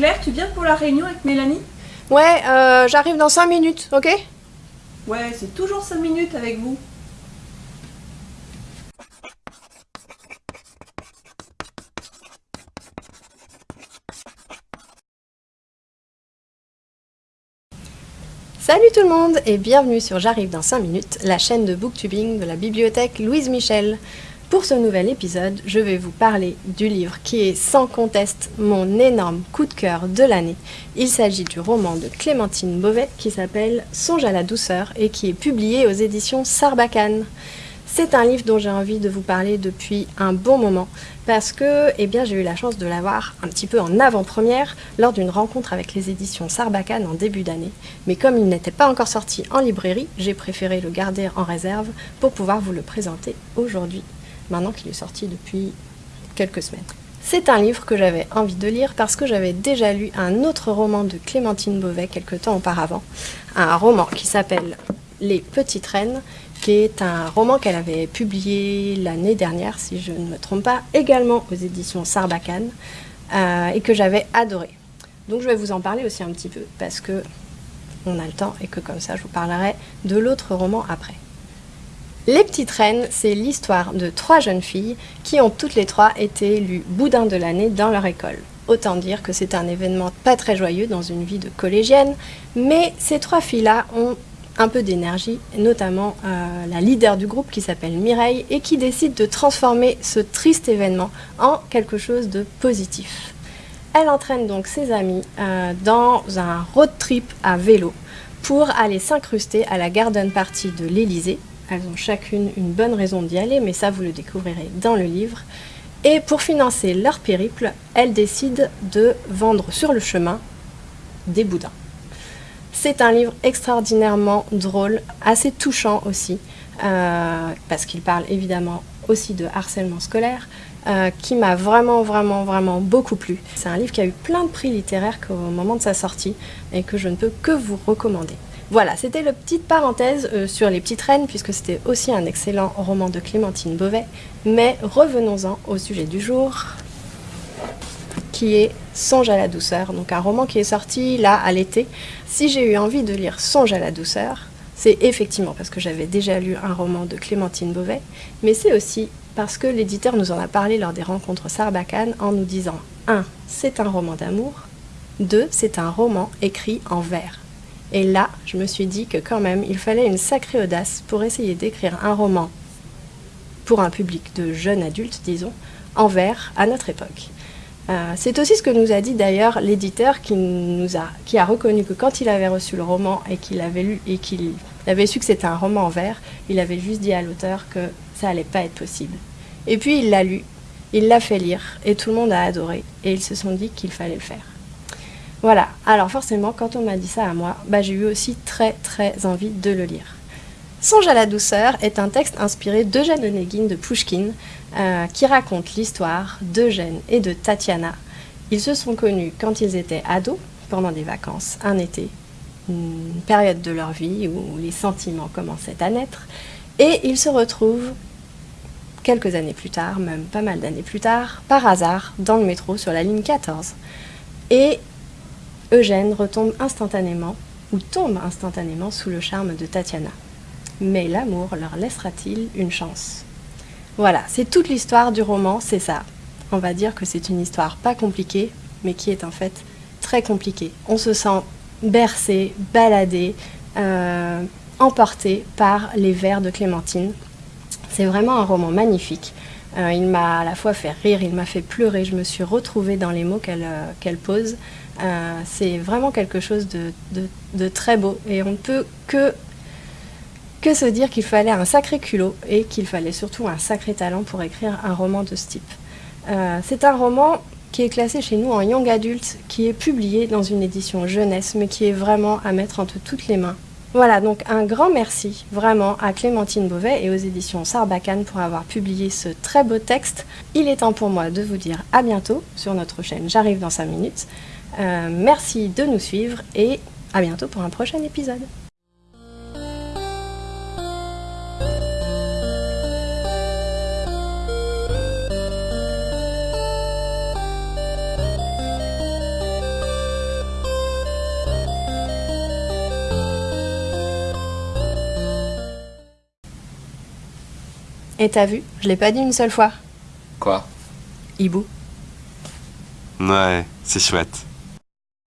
Claire, tu viens pour la réunion avec Mélanie? Ouais, euh, j'arrive dans 5 minutes, ok? Ouais, c'est toujours 5 minutes avec vous. Salut tout le monde et bienvenue sur J'arrive dans 5 minutes, la chaîne de booktubing de la bibliothèque Louise Michel. Pour ce nouvel épisode, je vais vous parler du livre qui est sans conteste mon énorme coup de cœur de l'année. Il s'agit du roman de Clémentine Beauvais qui s'appelle Songe à la douceur et qui est publié aux éditions Sarbacane. C'est un livre dont j'ai envie de vous parler depuis un bon moment parce que eh j'ai eu la chance de l'avoir un petit peu en avant-première lors d'une rencontre avec les éditions Sarbacane en début d'année. Mais comme il n'était pas encore sorti en librairie, j'ai préféré le garder en réserve pour pouvoir vous le présenter aujourd'hui maintenant qu'il est sorti depuis quelques semaines. C'est un livre que j'avais envie de lire parce que j'avais déjà lu un autre roman de Clémentine Beauvais quelque temps auparavant, un roman qui s'appelle Les Petites Reines, qui est un roman qu'elle avait publié l'année dernière, si je ne me trompe pas, également aux éditions Sarbacane, euh, et que j'avais adoré. Donc je vais vous en parler aussi un petit peu, parce que on a le temps et que comme ça je vous parlerai de l'autre roman après. Les Petites Reines, c'est l'histoire de trois jeunes filles qui ont toutes les trois été élues boudin de l'année dans leur école. Autant dire que c'est un événement pas très joyeux dans une vie de collégienne, mais ces trois filles-là ont un peu d'énergie, notamment euh, la leader du groupe qui s'appelle Mireille et qui décide de transformer ce triste événement en quelque chose de positif. Elle entraîne donc ses amis euh, dans un road trip à vélo pour aller s'incruster à la garden party de l'Elysée, elles ont chacune une bonne raison d'y aller, mais ça vous le découvrirez dans le livre. Et pour financer leur périple, elles décident de vendre sur le chemin des boudins. C'est un livre extraordinairement drôle, assez touchant aussi, euh, parce qu'il parle évidemment aussi de harcèlement scolaire, euh, qui m'a vraiment, vraiment, vraiment beaucoup plu. C'est un livre qui a eu plein de prix littéraires au moment de sa sortie et que je ne peux que vous recommander. Voilà, c'était la petite parenthèse euh, sur Les Petites Reines, puisque c'était aussi un excellent roman de Clémentine Beauvais. Mais revenons-en au sujet du jour, qui est Songe à la douceur, donc un roman qui est sorti là à l'été. Si j'ai eu envie de lire Songe à la douceur, c'est effectivement parce que j'avais déjà lu un roman de Clémentine Beauvais, mais c'est aussi parce que l'éditeur nous en a parlé lors des rencontres Sarbacane en nous disant 1. C'est un roman d'amour 2. C'est un roman écrit en vers. Et là, je me suis dit que quand même, il fallait une sacrée audace pour essayer d'écrire un roman pour un public de jeunes adultes, disons, en vers à notre époque. Euh, c'est aussi ce que nous a dit d'ailleurs l'éditeur qui, nous a, qui a reconnu que quand il avait reçu le roman et qu'il avait lu et qu'il avait su que c'était un roman en vers, il avait juste dit à l'auteur que ça allait pas être possible. Et puis il l'a lu, il l'a fait lire et tout le monde a adoré et ils se sont dit qu'il fallait le faire. Voilà, alors forcément, quand on m'a dit ça à moi, bah, j'ai eu aussi très très envie de le lire. Songe à la douceur est un texte inspiré d'Eugène Onegin de Pushkin euh, qui raconte l'histoire d'Eugène et de Tatiana. Ils se sont connus quand ils étaient ados, pendant des vacances, un été, une période de leur vie où les sentiments commençaient à naître, et ils se retrouvent quelques années plus tard, même pas mal d'années plus tard, par hasard, dans le métro sur la ligne 14. Et Eugène retombe instantanément, ou tombe instantanément sous le charme de Tatiana. Mais l'amour leur laissera-t-il une chance? Voilà, c'est toute l'histoire du roman, c'est ça. On va dire que c'est une histoire pas compliquée, mais qui est en fait très compliquée. On se sent bercé, baladé, euh, emporté par les vers de Clémentine. C'est vraiment un roman magnifique. Euh, il m'a à la fois fait rire, il m'a fait pleurer, je me suis retrouvée dans les mots qu'elle euh, pose. Euh, c'est vraiment quelque chose de, très beau et on ne peut que, que se dire qu'il fallait un sacré culot et qu'il fallait surtout un sacré talent pour écrire un roman de ce type. c'est un roman qui est classé chez nous en young adulte, qui est publié dans une édition jeunesse, mais qui est vraiment à mettre entre toutes les mains voilà, donc un grand merci vraiment à Clémentine Beauvais et aux éditions Sarbacane pour avoir publié ce très beau texte. Il est temps pour moi de vous dire à bientôt sur notre chaîne J'arrive dans 5 minutes. Euh, merci de nous suivre et à bientôt pour un prochain épisode. Et t'as vu, je l'ai pas dit une seule fois. Quoi? Hibou. Ouais, c'est chouette.